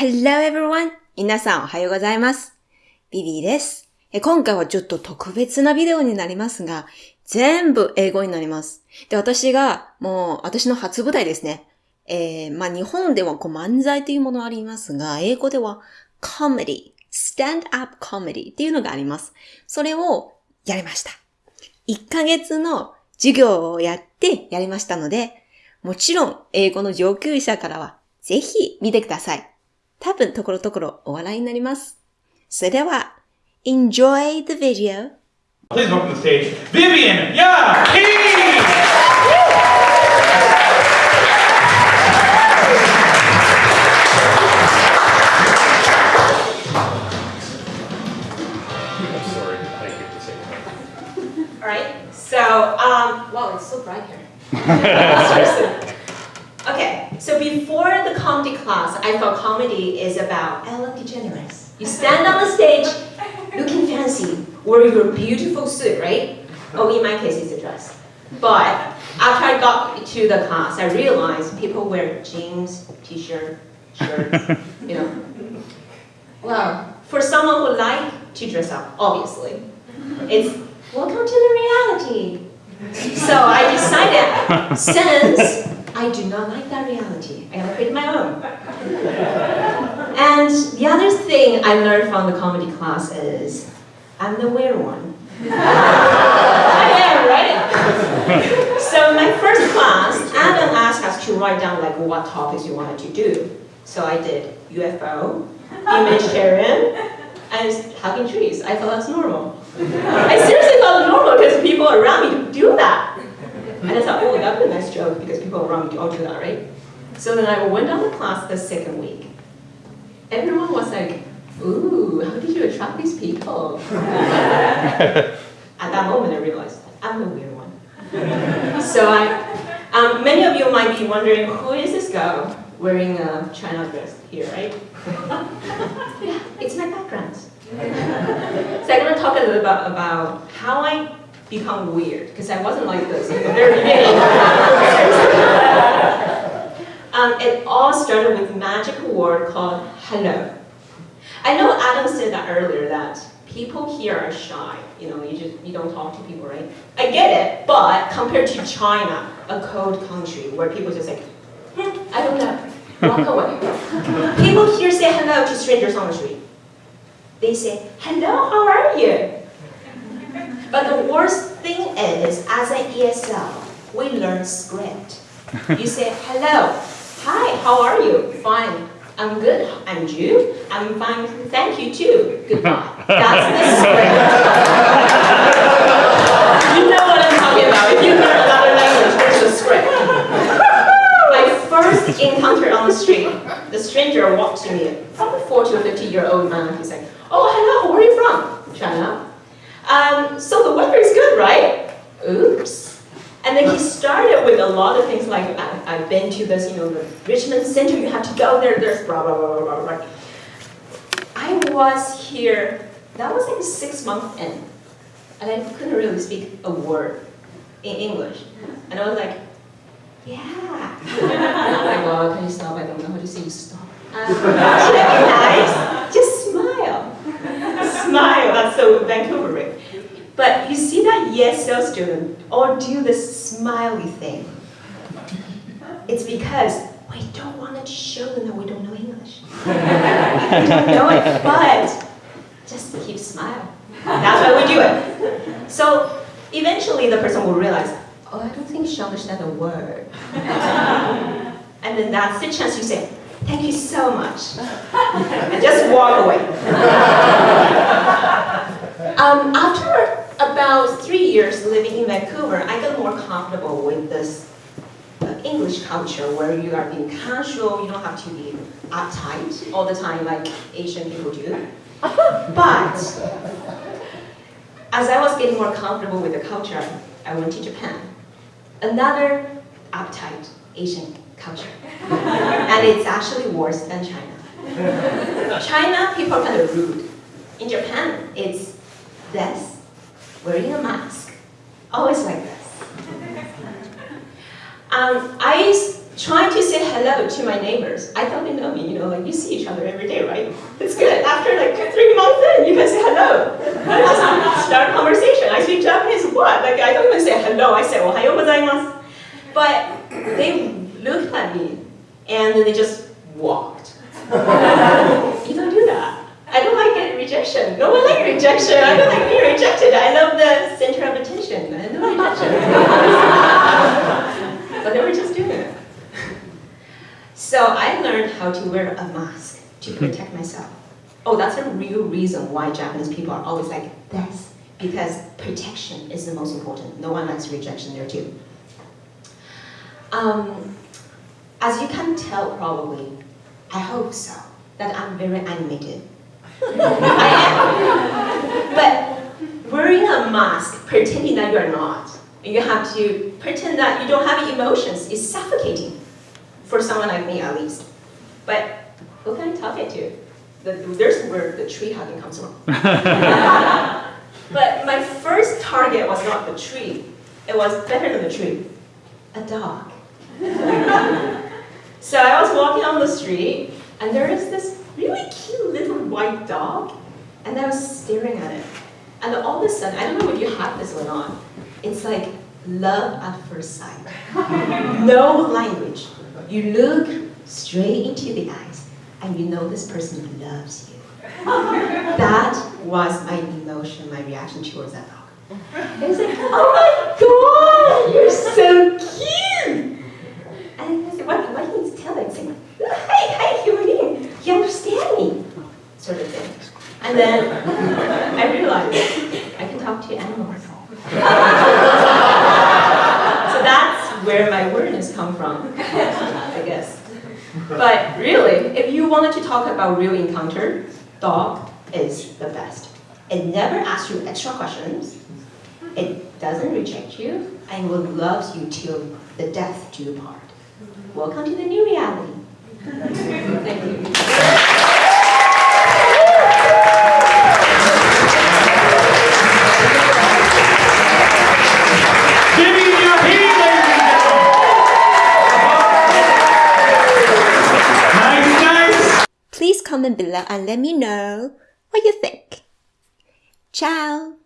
Hello everyone! 皆さんおはようございます。ビビーです。今回はちょっと特別なビデオになりますが、全部英語になります。で、私が、もう、私の初舞台ですね。えー、まあ、日本ではこう漫才というものありますが、英語では comedy, stand-up comedy っていうのがあります。それをやりました。1ヶ月の授業をやってやりましたので、もちろん英語の上級者からはぜひ見てください。多分ところどころお笑いになります。それでは、enjoy the video! Please welcome to the stage, Vivian right. So, um, wow, it's so bright here. So before the comedy class, I thought comedy is about Ellen DeGeneres. You stand on the stage, looking fancy, wearing your beautiful suit, right? Oh, in my case, it's a dress. But after I got to the class, I realized people wear jeans, t-shirt, shirts, you know. Well, for someone who like to dress up, obviously, it's welcome to the reality. So I decided, since I do not like that reality, I gotta create my own. And the other thing I learned from the comedy class is, I'm the weird one. I am, right? So my first class, Adam asked us to write down like what topics you wanted to do. So I did UFO, humanitarian, and hugging trees. I thought that's normal. I seriously thought normal because people around me do that. Thought, oh, that'd be a nice joke because people around all do that, right? So then I went down the class the second week. Everyone was like, ooh, how did you attract these people? At that moment, I realized I'm the weird one. so I, um, many of you might be wondering, who is this girl wearing a China dress here, right? yeah, it's my background. so I'm going to talk a little bit about, about how I become weird, because I wasn't like this in the very beginning. um, it all started with a magic word called hello. I know Adam said that earlier, that people here are shy. You know, you just you don't talk to people, right? I get it, but compared to China, a cold country where people just like, "Hmm, I don't know, walk away. people here say hello to strangers on the street. They say, hello, how are you? But the worst thing is, as an ESL, we learn script. You say, hello, hi, how are you? Fine, I'm good. And you? I'm fine, thank you too. Goodbye. That's the script. you know what I'm talking about. If you learn another language, there's a script. My first encounter on the street, the stranger walked to me, probably 40 or 50 year old man. He's like, oh, hello, where are you from? China. Um, so the weather is good, right? Oops. And then he started with a lot of things like, I, I've been to this, you know, the Richmond Center, you have to go there, there's blah, blah, blah, blah, blah, blah. I was here, that was like six months in, and I couldn't really speak a word in English. And I was like, yeah. I'm like, well, can you stop? I don't know how to say stop. Should I be nice? Just smile. Smile, that's so Vancouveric. But you see that ESL student all do the smiley thing. It's because we don't want to show them that we don't know English. we don't know it, but just keep smiling. That's why we do it. So eventually the person will realize, oh, I don't think she understands a word. and then that's the chance you say, thank you so much. and just walk away. um, after about three years living in Vancouver, I got more comfortable with this uh, English culture where you are being casual, you don't have to be uptight all the time like Asian people do. But as I was getting more comfortable with the culture, I went to Japan. Another uptight Asian culture. and it's actually worse than China. China, people are kind of rude. In Japan, it's this, wearing a mask, always like this. Um, I trying to say hello to my neighbors. I thought they know me, you know, like you see each other every day, right? It's good. After like three months in, you can say hello. Start conversation. I speak Japanese, what? Like I don't even say hello, I say ohayo gozaimasu. But they looked at me and then they just walked. you don't do that. I don't like rejection. No one likes rejection. I don't like being rejected. I love the center of attention. I no rejection. but they were just doing it. So I learned how to wear a mask to protect myself. Oh, that's a real reason why Japanese people are always like this. Because protection is the most important. No one likes rejection there too. Um, as you can tell probably, I hope so, that I'm very animated. I am. But wearing a mask, pretending that you're not, you have to pretend that you don't have emotions is suffocating. For someone like me at least. But who can I talk it to? The, there's where the tree hugging comes from. but my first target was not the tree. It was better than the tree. A dog. so I was walking on the street and there is this really cute little white dog and I was staring at it. And all of a sudden, I don't know if you have this or not, it's like love at first sight. no language. You look straight into the eyes and you know this person loves you. that was my emotion, my reaction towards that dog. It was like, oh my god, you're so cute! And I said, what, what do you tell it? Say, hey, hey, human being, you understand me, sort of thing. And then I realized I can talk to animals. so that's where my awareness come from, I guess. But really, if you wanted to talk about real encounter, dog is the best. It never asks you extra questions. It doesn't reject you and will loves you till the death do you part. Welcome to the new reality. Thank you. Comment below and let me know what you think. Ciao!